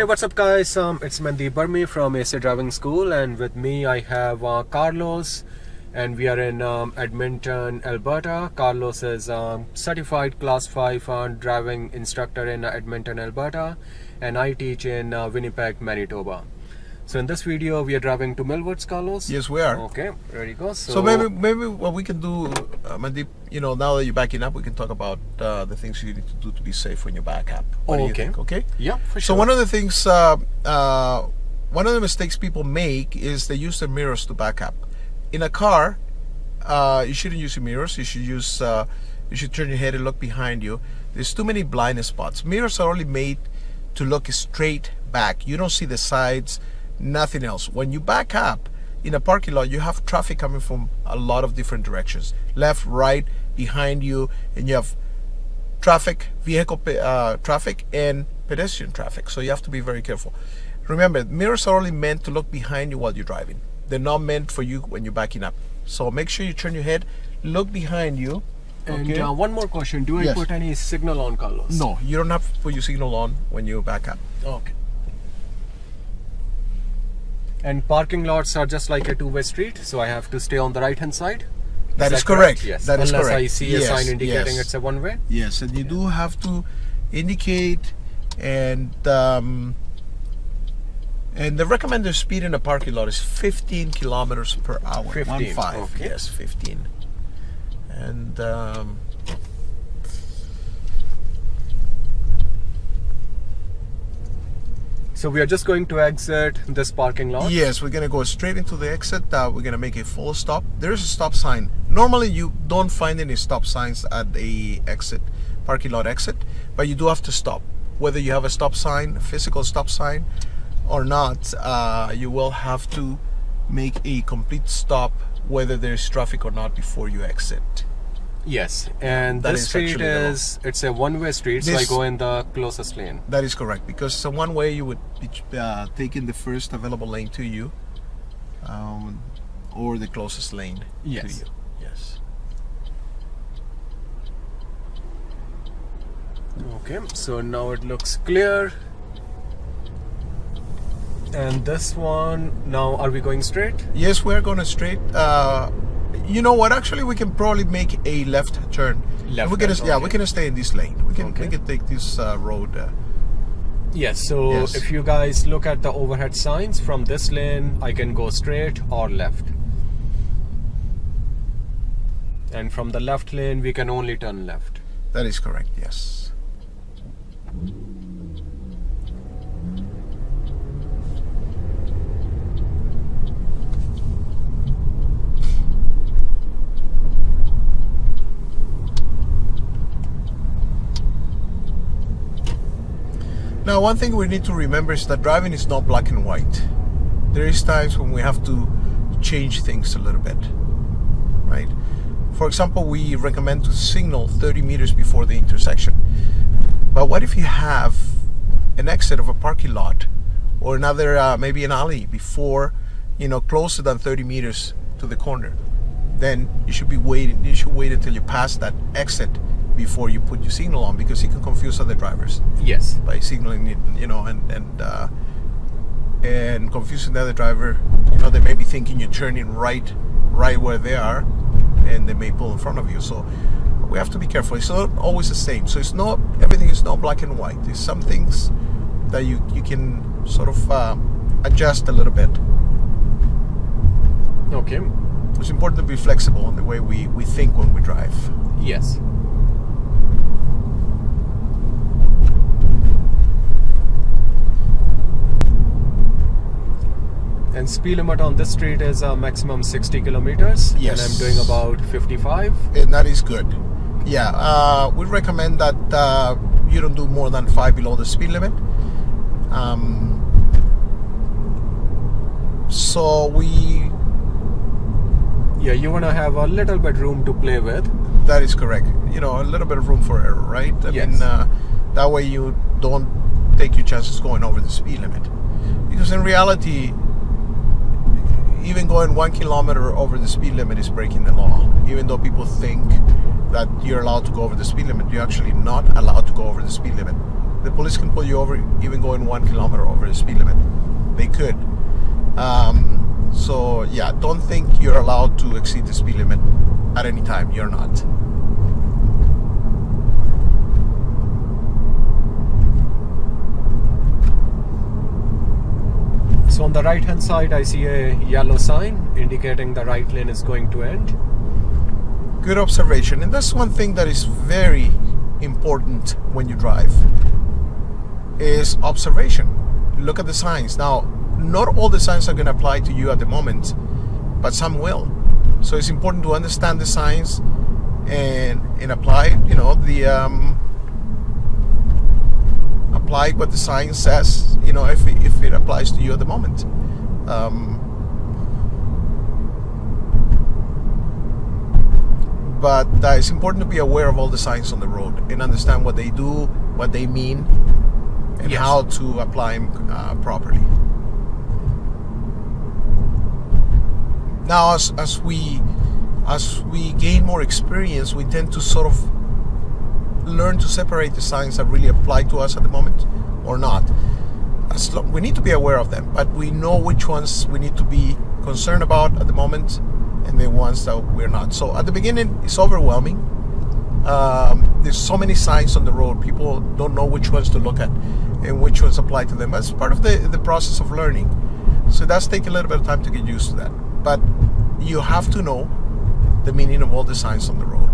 Hey, what's up, guys? Um, it's Mandeep Burmi from AC Driving School, and with me I have uh, Carlos, and we are in um, Edmonton, Alberta. Carlos is um, certified Class 5 uh, driving instructor in Edmonton, Alberta, and I teach in uh, Winnipeg, Manitoba. So in this video, we are driving to Millwoods, Carlos. Yes, we are. Okay, there you go. So, maybe maybe what we can do, uh, Mandeep, you know, now that you're backing up, we can talk about uh, the things you need to do to be safe when you back up. What okay. think? Okay. Yeah, for sure. So one of the things, uh, uh, one of the mistakes people make is they use their mirrors to back up. In a car, uh, you shouldn't use your mirrors. You should use, uh, you should turn your head and look behind you. There's too many blind spots. Mirrors are only made to look straight back. You don't see the sides, nothing else. When you back up in a parking lot, you have traffic coming from a lot of different directions, left, right, behind you, and you have traffic, vehicle uh, traffic, and pedestrian traffic. So you have to be very careful. Remember, mirrors are only meant to look behind you while you're driving. They're not meant for you when you're backing up. So make sure you turn your head, look behind you. And okay? uh, one more question: Do I Yes. put any signal on, Carlos? no, you don't have to put your signal on when you back up. Okay. And parking lots are just like a two-way street, so I have to stay on the right-hand side. That is that correct. Yes. That is Unless correct. I see a sign indicating yes. it's a one-way. Yes, and you do have to indicate and um, and the recommended speed in a parking lot is 15 kilometers per hour. 15, One five. okay. Yes, 15. And um, So we are just going to exit this parking lot. yes, we're gonna go straight into the exit. Uh, we're gonna make a full stop. There's a stop sign. Normally, you don't find any stop signs at the exit, parking lot exit, but you do have to stop. Whether you have a stop sign, physical stop sign, or not, uh, you will have to make a complete stop, whether there's traffic or not, before you exit. Yes, and That this is street is it's a one-way street, so I go in the closest lane. That is correct because so one way you would be uh, taking the first available lane to you, um, or the closest lane Yes. to you. Yes. Okay, so now it looks clear. And this one, now are we going straight? Yes, we're going straight. Uh, you know what? Actually, we can probably make a left turn. Left we're gonna, turn, yeah, okay. we're gonna stay in this lane. We can Okay. we can take this uh, road. Uh, Yes, so Yes. if you guys look at the overhead signs from this lane, I can go straight or left. And from the left lane, we can only turn left. that is correct. Yes. Now, one thing we need to remember is that driving is not black and white. There is times when we have to change things a little bit, right? For example, we recommend to signal 30 meters before the intersection. But what if you have an exit of a parking lot or another, uh, maybe an alley before, you know, closer than 30 meters to the corner? Then you should be waiting. You should wait until you pass that exit before you put your signal on because it can confuse other drivers Yes. by signaling it, you know, and and uh, and confusing the other driver. You know, they may be thinking you're turning right, right where they are, and they may pull in front of you. So we have to be careful. It's not always the same. So it's not everything is not black and white. There's some things that you you can sort of uh, adjust a little bit. Okay. It's important to be flexible in the way we, we think when we drive. Yes. And speed limit on this street is a maximum 60 kilometers. Yes. And I'm doing about 55. and that is good. Yeah, uh, we recommend that uh, you don't do more than five below the speed limit. Um, so we, Yeah, you want to have a little bit room to play with. that is correct. You know, a little bit of room for error, right? I Yes. mean, uh, that way you don't take your chances going over the speed limit. Because in reality, even going one kilometer over the speed limit is breaking the law. Even though people think that you're allowed to go over the speed limit. You're actually not allowed to go over the speed limit. The police can pull you over even going one kilometer over the speed limit. They could. Um, so yeah, don't think you're allowed to exceed the speed limit at any time. You're not. So on the right hand side, I see a yellow sign indicating the right lane is going to end. Good observation. And that's one thing that is very important when you drive is observation. Look at the signs. Now, not all the signs are going to apply to you at the moment, but some will. So it's important to understand the signs and and apply, you know, the um, apply what the science says, you know, if it, if it applies to you at the moment. Um, but uh, it's important to be aware of all the signs on the road and understand what they do, what they mean, and Yes. how to apply them uh, properly. Now, as, as we as we gain more experience, we tend to sort of learn to separate the signs that really apply to us at the moment or not. As lo- we need to be aware of them, but we know which ones we need to be concerned about at the moment and the ones that we're not. So at the beginning, it's overwhelming. Um, there's so many signs on the road. People don't know which ones to look at and which ones apply to them. That's part of the, the process of learning. So does take a little bit of time to get used to that. But you have to know the meaning of all the signs on the road.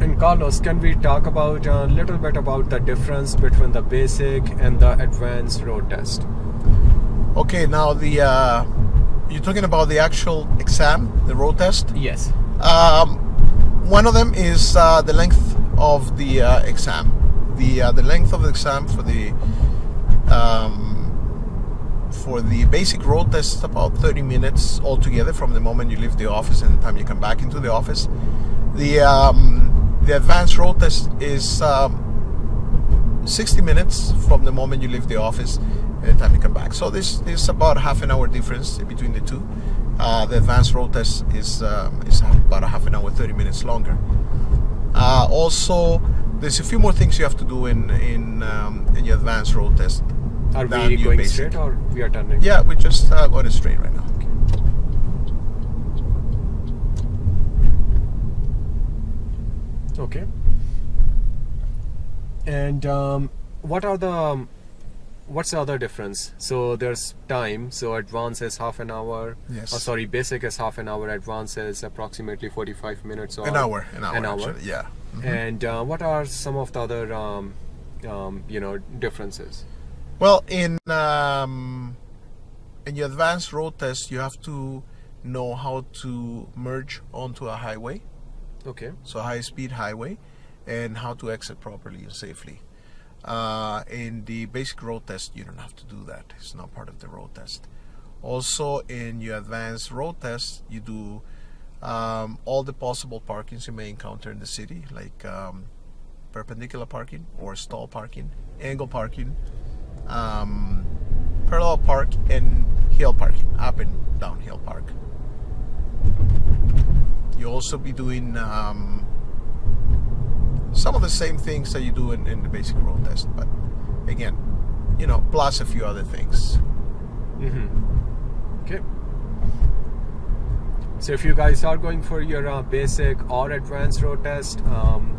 And Carlos, can we talk about a little bit about the difference between the basic and the advanced road test? Okay, now the uh, you're talking about the actual exam, the road test. Yes. Um, one of them is uh, the length of the uh, exam. The uh, the length of the exam for the um, for the basic road test is about 30 minutes altogether from the moment you leave the office and the time you come back into the office. The um, the advanced road test is um, 60 minutes from the moment you leave the office and the time you come back. So this is about half an hour difference between the two. Uh, the advanced road test is um, is about a half an hour, 30 minutes longer. Uh, also, there's a few more things you have to do in in um, in your advanced road test. Are than we going basic. straight or we are turning? Yeah, we're just uh, going straight right now. Okay. And um, what are the um, what's the other difference? So there's time. So advance is half an hour. Yes. Oh, sorry, basic is half an hour. Advance is approximately 45 minutes. Or An hour, an hour, An hour. actually, yeah. Mhm. And uh, what are some of the other um, um, you know differences? Well, in um, in your advanced road test, you have to know how to merge onto a highway, Okay. so high speed highway, and how to exit properly and safely. Uh, in the basic road test, you don't have to do that. It's not part of the road test. Also, in your advanced road test, you do um, all the possible parkings you may encounter in the city, like um, perpendicular parking or stall parking, angle parking, um, parallel park, and hill parking, up and downhill park. You'll also be doing um, some of the same things that you do in, in the basic road test, but again, you know, plus a few other things. Mm-hmm. Okay. So if you guys are going for your uh, basic or advanced road test, um,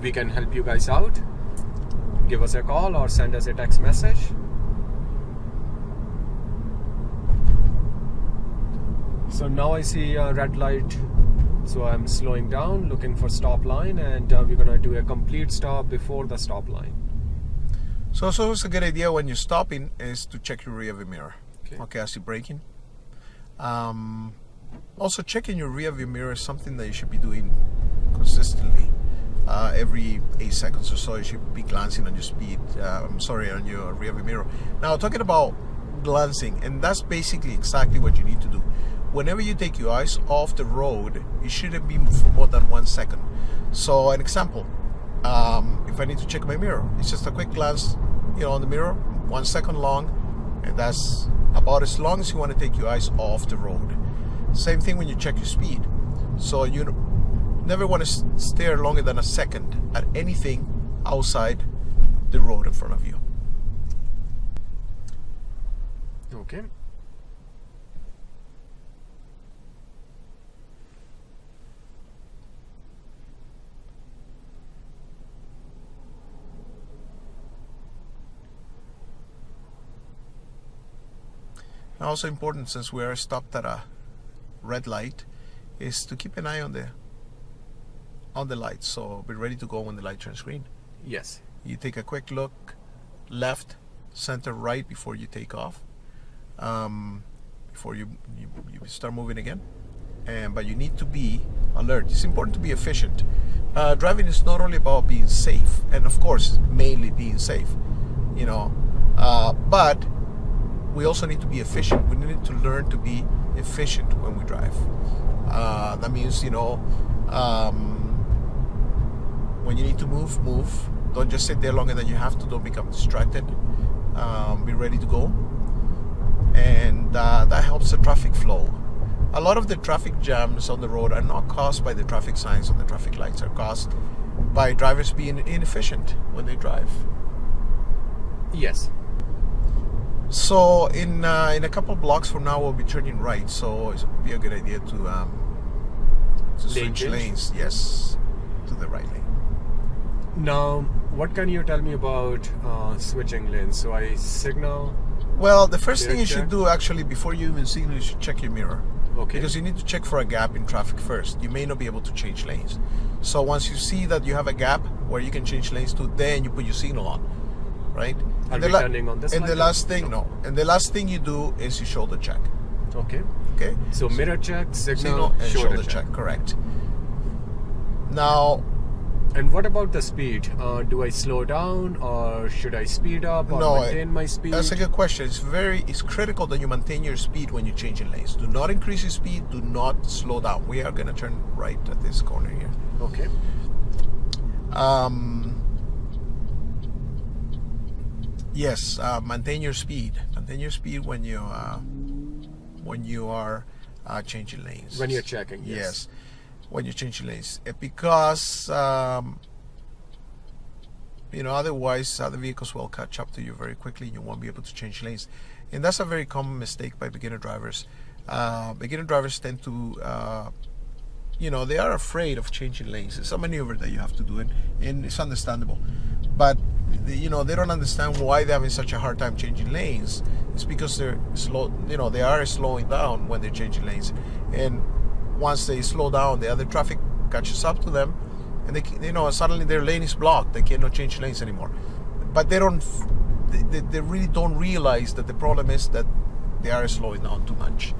we can help you guys out. Give us a call or send us a text message. So now I see a red light. So I'm slowing down, looking for stop line, and uh, we're gonna do a complete stop before the stop line. So, so it's a good idea when you're stopping is to check your rear view mirror. Okay. Okay, as you're braking. Um, also, checking your rear view mirror is something that you should be doing consistently. Uh, every eight seconds or so, you should be glancing on your speed. Uh, I'm sorry, on your rear view mirror. Now, talking about glancing, and that's basically exactly what you need to do. Whenever you take your eyes off the road, it shouldn't be for more than one second. So, an example: um, if I need to check my mirror, it's just a quick glance, you know, on the mirror, one second long, and that's about as long as you want to take your eyes off the road. Same thing when you check your speed. So you never want to stare longer than a second at anything outside the road in front of you. Okay. Also important since we are stopped at a red light is to keep an eye on the on the lights so be ready to go when the light turns green. Yes. You take a quick look left, center, right before you take off. Um, before you, you, you start moving again. And but you need to be alert. It's important to be efficient. Uh, driving is not only about being safe, and of course, mainly being safe, you know, uh, but we also need to be efficient. We need to learn to be efficient when we drive. Uh, that means, you know, um, when you need to move, move. Don't just sit there longer than you have to. Don't become distracted. Um, be ready to go. And uh, that helps the traffic flow. A lot of the traffic jams on the road are not caused by the traffic signs or the traffic lights, are caused by drivers being inefficient when they drive. Yes. So in uh, in a couple blocks from now, we'll be turning right. So it would be a good idea to um, to Lane switch change? lanes. Yes, to the right lane. Now, what can you tell me about uh, switching lanes? So I signal. Well, the first thing you check. should do actually before you even signal, you should check your mirror. Okay. Because you need to check for a gap in traffic first. You may not be able to change lanes. So once you see that you have a gap where you can change lanes to, then you put your signal on, right? Are the we turning on this and the last thing, no. And the last thing you do is you shoulder check. Okay. Okay. So mirror check, signal, Signal and shoulder, shoulder, check. check. Correct. Now, And what about the speed? Uh, do I slow down or should I speed up or No, maintain my speed? That's a good question. It's very it's critical that you maintain your speed when you're changing lanes. Do not increase your speed. Do not slow down. We are gonna turn right at this corner here. Okay. Um, yes, uh, maintain your speed. Maintain your speed when you uh, when you are uh, changing lanes. When you're checking, yes. Yes, when you're changing lanes, Eh, because um, you know otherwise other vehicles will catch up to you very quickly. and You won't be able to change lanes, and that's a very common mistake by beginner drivers. Uh, beginner drivers tend to uh, you know they are afraid of changing lanes it's a maneuver that you have to do and, and it's understandable but the- you know they don't understand why they're having such a hard time changing lanes. It's because they're slow you know they are slowing down when they're changing lanes. And once they slow down the other traffic catches up to them and they you know suddenly their lane is blocked. They cannot change lanes anymore. But they don't they, they- they really don't realize that the problem is that they are slowing down too much.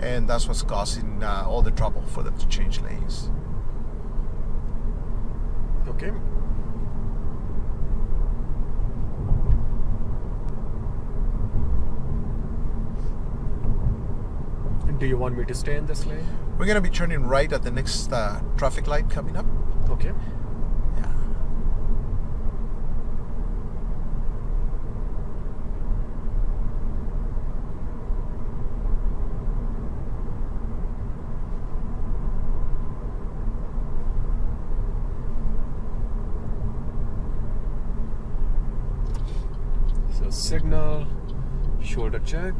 And that's what's causing uh, all the trouble for them to change lanes. Okay. Do you want me to stay in this lane? We're gonna be turning right at the next uh, traffic light coming up. Okay. Yeah. So signal, shoulder check.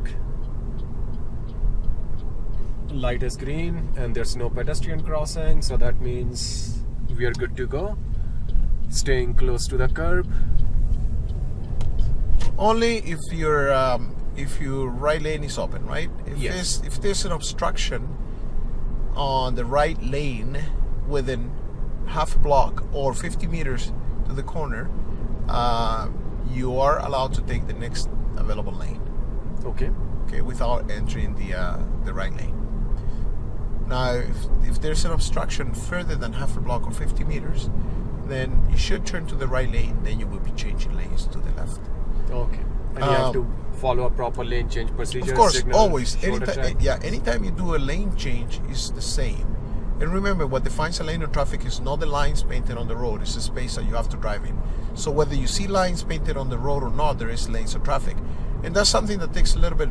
Light is green and there's no pedestrian crossing, so that means we are good to go. Staying close to the curb. Only if your um, if your right lane is open, right? If Yes. there's if there's an obstruction on the right lane within half a block or 50 meters to the corner, uh, you are allowed to take the next available lane. Okay. okay, without entering the uh, the right lane. Now, if, if there's an obstruction further than half a block or 50 meters, then you should turn to the right lane. Then you will be changing lanes to the left. Okay. and you have Um, to follow a proper lane change procedure. Of course, signal, always. Anytime, yeah, anytime you do a lane change, is the same. And remember, what defines a lane of traffic is not the lines painted on the road; it's the space that you have to drive in. So whether you see lines painted on the road or not, there is lanes of traffic, and that's something that takes a little bit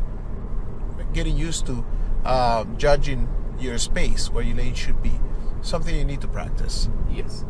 getting used to, uh, judging your space where your lane should be. Something you need to practice. Yes.